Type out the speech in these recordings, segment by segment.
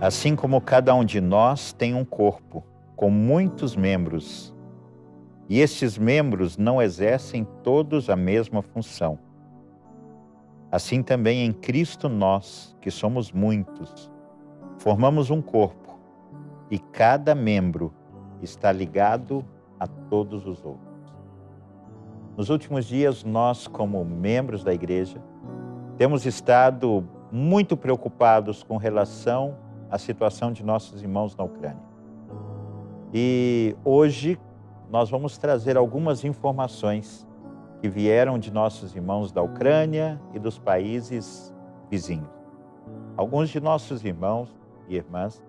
Assim como cada um de nós tem um corpo com muitos membros, e estes membros não exercem todos a mesma função. Assim também em Cristo nós, que somos muitos, formamos um corpo, e cada membro está ligado a todos os outros. Nos últimos dias, nós, como membros da igreja, temos estado muito preocupados com relação à situação de nossos irmãos na Ucrânia. E hoje nós vamos trazer algumas informações que vieram de nossos irmãos da Ucrânia e dos países vizinhos. Alguns de nossos irmãos e irmãs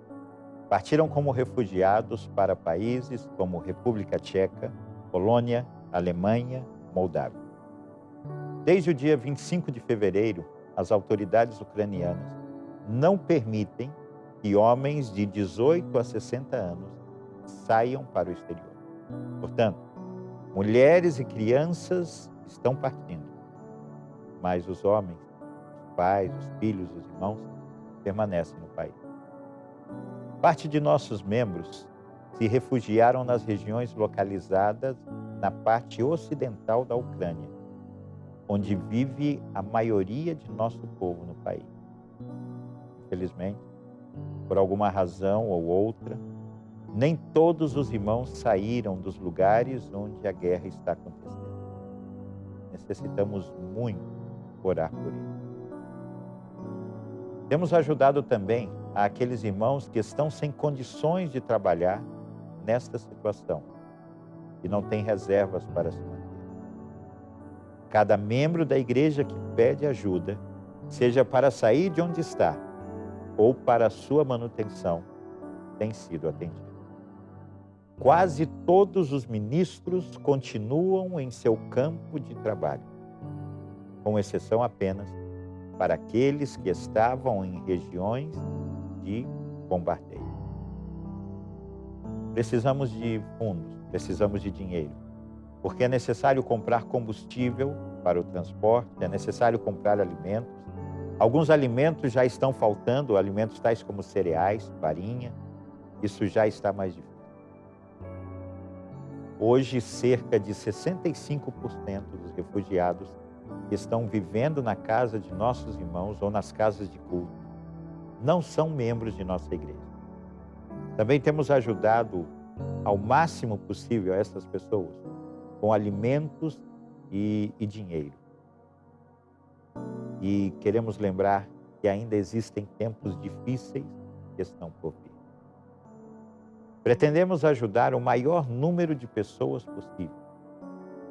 partiram como refugiados para países como República Tcheca, Polônia, Alemanha, Moldávia. Desde o dia 25 de fevereiro, as autoridades ucranianas não permitem que homens de 18 a 60 anos saiam para o exterior. Portanto, mulheres e crianças estão partindo, mas os homens, os pais, os filhos, os irmãos permanecem no país. Parte de nossos membros se refugiaram nas regiões localizadas na parte ocidental da Ucrânia, onde vive a maioria de nosso povo no país. Infelizmente, por alguma razão ou outra, nem todos os irmãos saíram dos lugares onde a guerra está acontecendo. Necessitamos muito orar por eles. Temos ajudado também aqueles irmãos que estão sem condições de trabalhar nesta situação e não têm reservas para se manter. Cada membro da igreja que pede ajuda, seja para sair de onde está ou para sua manutenção, tem sido atendido. Quase todos os ministros continuam em seu campo de trabalho, com exceção apenas para aqueles que estavam em regiões de bombardeio. Precisamos de fundos, precisamos de dinheiro, porque é necessário comprar combustível para o transporte, é necessário comprar alimentos. Alguns alimentos já estão faltando, alimentos tais como cereais, farinha, isso já está mais difícil. Hoje, cerca de 65% dos refugiados estão vivendo na casa de nossos irmãos ou nas casas de culto não são membros de nossa igreja. Também temos ajudado ao máximo possível essas pessoas com alimentos e, e dinheiro. E queremos lembrar que ainda existem tempos difíceis que estão por vir. Pretendemos ajudar o maior número de pessoas possível,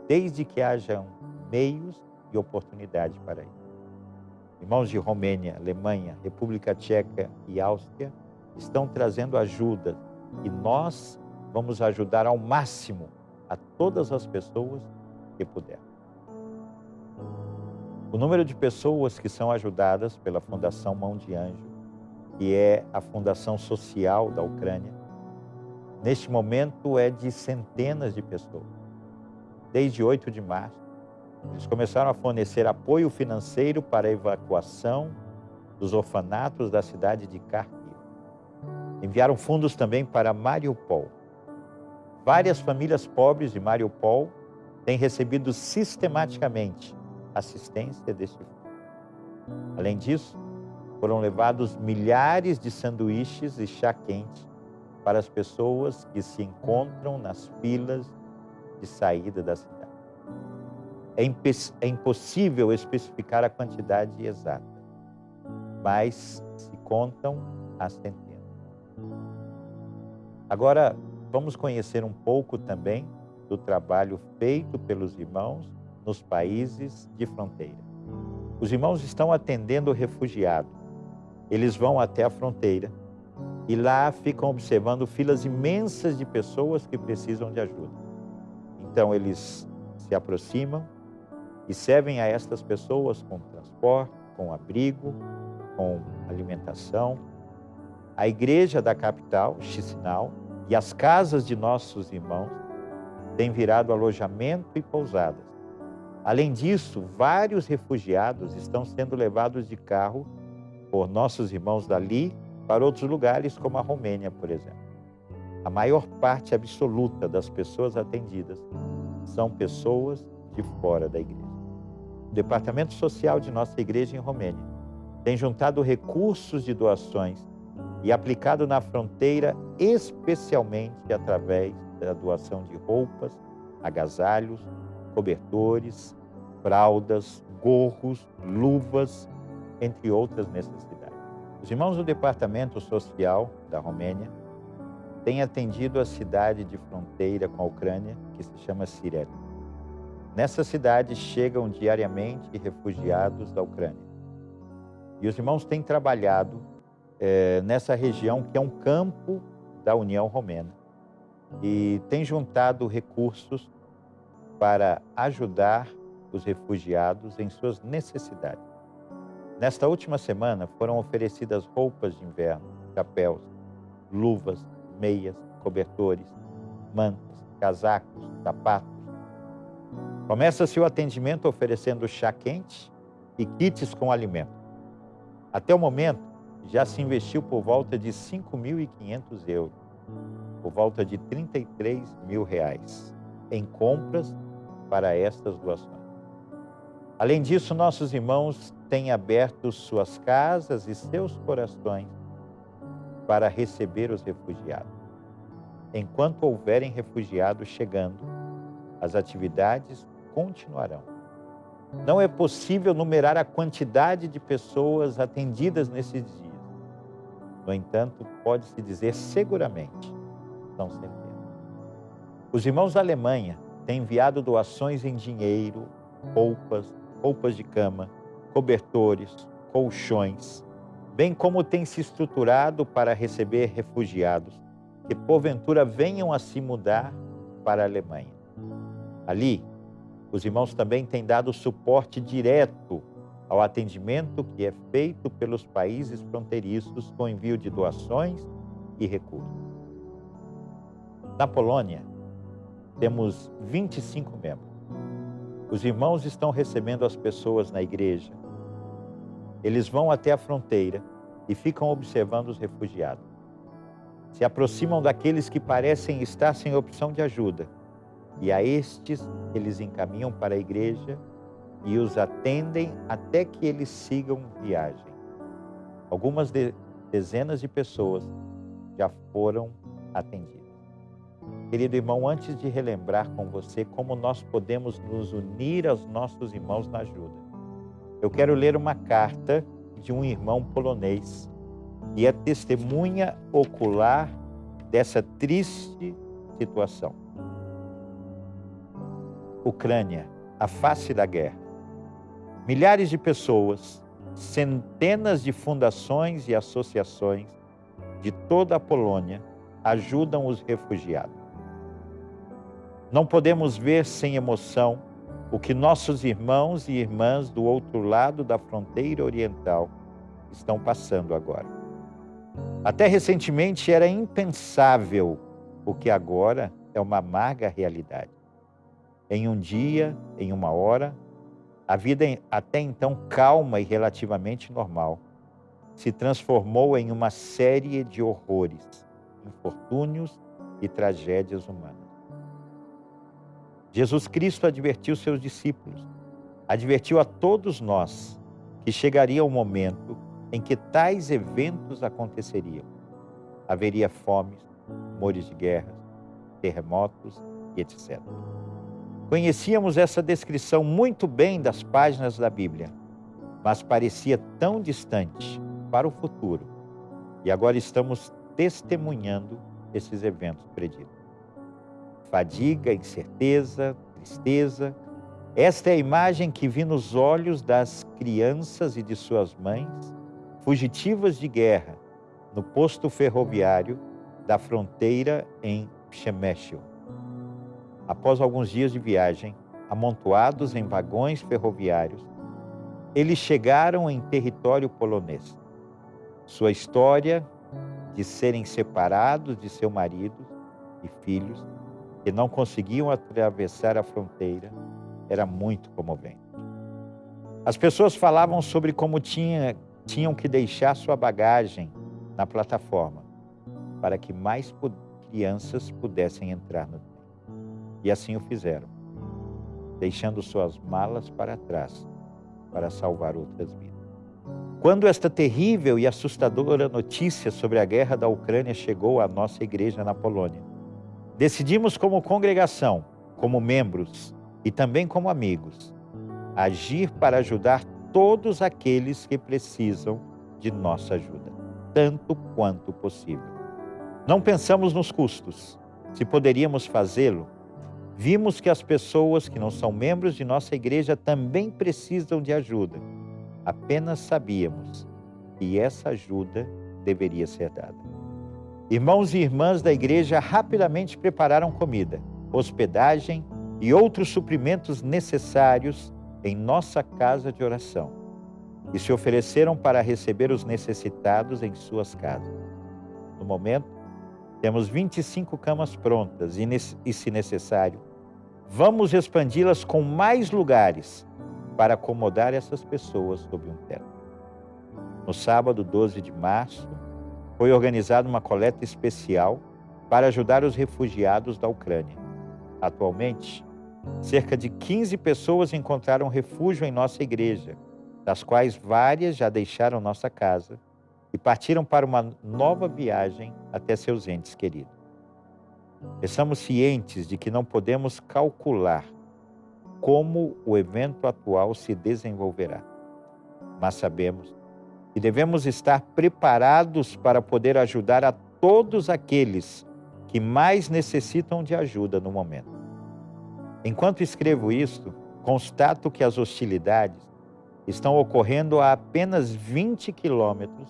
desde que hajam meios e oportunidade para isso. Irmãos de Romênia, Alemanha, República Tcheca e Áustria estão trazendo ajuda e nós vamos ajudar ao máximo a todas as pessoas que puder. O número de pessoas que são ajudadas pela Fundação Mão de Anjo, que é a fundação social da Ucrânia, neste momento é de centenas de pessoas. Desde 8 de março, eles começaram a fornecer apoio financeiro para a evacuação dos orfanatos da cidade de Kharkiv. Enviaram fundos também para Mariupol. Várias famílias pobres de Mariupol têm recebido sistematicamente assistência deste. Além disso, foram levados milhares de sanduíches e chá quente para as pessoas que se encontram nas filas de saída da cidade é, é impossível especificar a quantidade exata, mas se contam as centenas. Agora, vamos conhecer um pouco também do trabalho feito pelos irmãos nos países de fronteira. Os irmãos estão atendendo o refugiado. Eles vão até a fronteira e lá ficam observando filas imensas de pessoas que precisam de ajuda. Então, eles se aproximam e servem a estas pessoas com transporte, com abrigo, com alimentação. A igreja da capital, Chisinau, e as casas de nossos irmãos têm virado alojamento e pousadas. Além disso, vários refugiados estão sendo levados de carro por nossos irmãos dali para outros lugares, como a Romênia, por exemplo. A maior parte absoluta das pessoas atendidas são pessoas de fora da igreja. O departamento social de nossa igreja em Romênia tem juntado recursos de doações e aplicado na fronteira, especialmente através da doação de roupas, agasalhos, cobertores, fraldas, gorros, luvas, entre outras necessidades. Os irmãos do Departamento Social da Romênia têm atendido a cidade de fronteira com a Ucrânia, que se chama Sirete. Nessa cidade chegam diariamente refugiados da Ucrânia. E os irmãos têm trabalhado é, nessa região que é um campo da União Romena e têm juntado recursos para ajudar os refugiados em suas necessidades. Nesta última semana foram oferecidas roupas de inverno, chapéus, luvas, meias, cobertores, mantas, casacos, sapatos. Começa-se o atendimento oferecendo chá quente e kits com alimento. Até o momento, já se investiu por volta de 5.500 euros, por volta de 33 mil reais, em compras para estas doações. Além disso, nossos irmãos têm aberto suas casas e seus corações para receber os refugiados. Enquanto houverem refugiados chegando, as atividades continuarão. Não é possível numerar a quantidade de pessoas atendidas nesses dias. No entanto, pode-se dizer seguramente, são centenas. Os irmãos da Alemanha têm enviado doações em dinheiro, roupas, roupas de cama, cobertores, colchões, bem como tem se estruturado para receber refugiados que porventura venham a se mudar para a Alemanha. Ali, os irmãos também têm dado suporte direto ao atendimento que é feito pelos países fronteiriços com envio de doações e recursos. Na Polônia, temos 25 membros. Os irmãos estão recebendo as pessoas na igreja. Eles vão até a fronteira e ficam observando os refugiados. Se aproximam daqueles que parecem estar sem opção de ajuda e a estes eles encaminham para a igreja e os atendem até que eles sigam viagem. Algumas de, dezenas de pessoas já foram atendidas. Querido irmão, antes de relembrar com você como nós podemos nos unir aos nossos irmãos na ajuda, eu quero ler uma carta de um irmão polonês que é testemunha ocular dessa triste situação. Ucrânia, a face da guerra. Milhares de pessoas, centenas de fundações e associações de toda a Polônia ajudam os refugiados. Não podemos ver sem emoção o que nossos irmãos e irmãs do outro lado da fronteira oriental estão passando agora. Até recentemente era impensável o que agora é uma amarga realidade em um dia, em uma hora, a vida até então calma e relativamente normal se transformou em uma série de horrores, infortúnios e tragédias humanas. Jesus Cristo advertiu seus discípulos, advertiu a todos nós que chegaria o momento em que tais eventos aconteceriam. Haveria fomes, rumores de guerras, terremotos e etc. Conhecíamos essa descrição muito bem das páginas da Bíblia, mas parecia tão distante para o futuro. E agora estamos testemunhando esses eventos preditos. Fadiga, incerteza, tristeza. Esta é a imagem que vi nos olhos das crianças e de suas mães, fugitivas de guerra, no posto ferroviário da fronteira em Przemysl após alguns dias de viagem, amontoados em vagões ferroviários, eles chegaram em território polonês. Sua história de serem separados de seu marido e filhos, que não conseguiam atravessar a fronteira, era muito comovente. As pessoas falavam sobre como tinha, tinham que deixar sua bagagem na plataforma para que mais crianças pudessem entrar no trem. E assim o fizeram, deixando suas malas para trás para salvar outras vidas. Quando esta terrível e assustadora notícia sobre a guerra da Ucrânia chegou à nossa igreja na Polônia, decidimos como congregação, como membros e também como amigos, agir para ajudar todos aqueles que precisam de nossa ajuda, tanto quanto possível. Não pensamos nos custos. Se poderíamos fazê-lo, vimos que as pessoas que não são membros de nossa igreja também precisam de ajuda. Apenas sabíamos que essa ajuda deveria ser dada. Irmãos e irmãs da igreja rapidamente prepararam comida, hospedagem e outros suprimentos necessários em nossa casa de oração e se ofereceram para receber os necessitados em suas casas. No momento, temos 25 camas prontas e, e se necessário, vamos expandi-las com mais lugares para acomodar essas pessoas sob um teto. No sábado 12 de março, foi organizada uma coleta especial para ajudar os refugiados da Ucrânia. Atualmente, cerca de 15 pessoas encontraram refúgio em nossa igreja, das quais várias já deixaram nossa casa e partiram para uma nova viagem até seus entes queridos. Estamos cientes de que não podemos calcular como o evento atual se desenvolverá, mas sabemos que devemos estar preparados para poder ajudar a todos aqueles que mais necessitam de ajuda no momento. Enquanto escrevo isto, constato que as hostilidades estão ocorrendo a apenas 20 quilômetros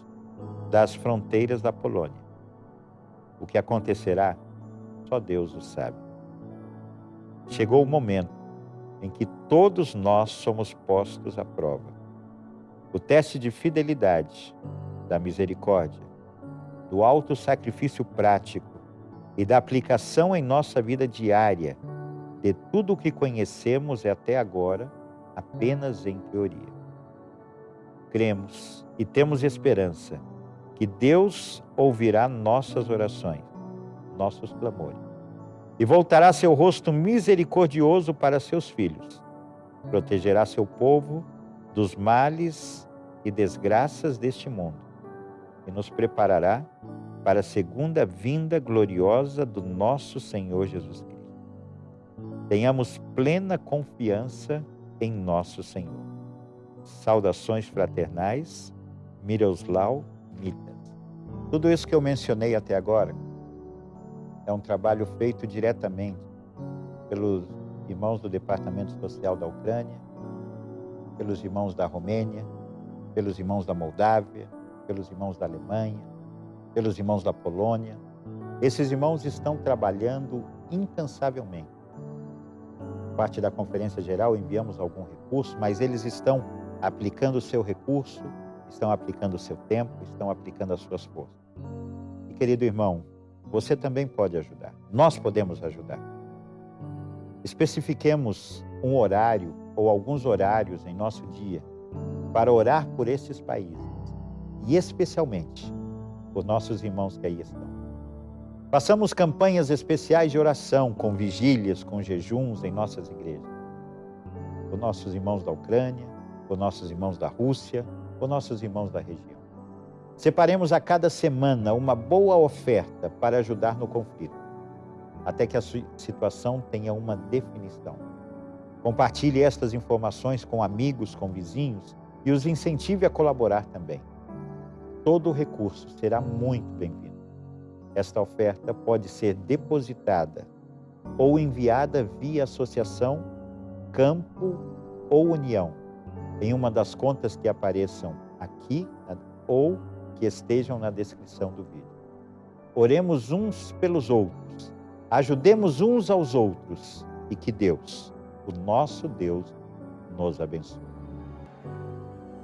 das fronteiras da Polônia. O que acontecerá, só Deus o sabe. Chegou o momento em que todos nós somos postos à prova. O teste de fidelidade, da misericórdia, do alto sacrifício prático e da aplicação em nossa vida diária de tudo o que conhecemos até agora apenas em teoria. Cremos e temos esperança que Deus ouvirá nossas orações, nossos clamores, e voltará seu rosto misericordioso para seus filhos. Protegerá seu povo dos males e desgraças deste mundo e nos preparará para a segunda vinda gloriosa do nosso Senhor Jesus Cristo. Tenhamos plena confiança em nosso Senhor. Saudações fraternais, Miroslau Mita. Tudo isso que eu mencionei até agora é um trabalho feito diretamente pelos irmãos do Departamento Social da Ucrânia, pelos irmãos da Romênia, pelos irmãos da Moldávia, pelos irmãos da Alemanha, pelos irmãos da Polônia. Esses irmãos estão trabalhando incansavelmente. Parte da Conferência Geral enviamos algum recurso, mas eles estão aplicando o seu recurso, estão aplicando o seu tempo, estão aplicando as suas forças querido irmão, você também pode ajudar. Nós podemos ajudar. Especifiquemos um horário ou alguns horários em nosso dia para orar por esses países e especialmente por nossos irmãos que aí estão. Façamos campanhas especiais de oração com vigílias, com jejuns em nossas igrejas. Por nossos irmãos da Ucrânia, por nossos irmãos da Rússia, por nossos irmãos da região. Separemos a cada semana uma boa oferta para ajudar no conflito, até que a situação tenha uma definição. Compartilhe estas informações com amigos, com vizinhos e os incentive a colaborar também. Todo recurso será muito bem-vindo. Esta oferta pode ser depositada ou enviada via associação, campo ou união, em uma das contas que apareçam aqui ou que estejam na descrição do vídeo. Oremos uns pelos outros, ajudemos uns aos outros e que Deus, o nosso Deus, nos abençoe.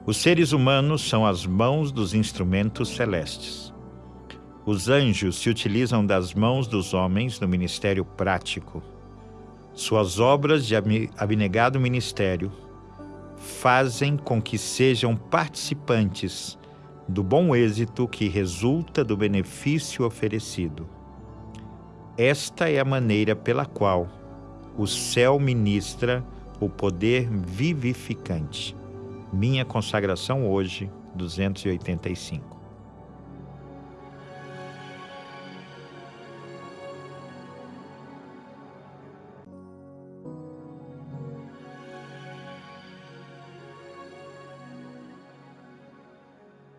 Os seres humanos são as mãos dos instrumentos celestes. Os anjos se utilizam das mãos dos homens no ministério prático. Suas obras de abnegado ministério fazem com que sejam participantes do bom êxito que resulta do benefício oferecido. Esta é a maneira pela qual o céu ministra o poder vivificante. Minha consagração hoje, 285.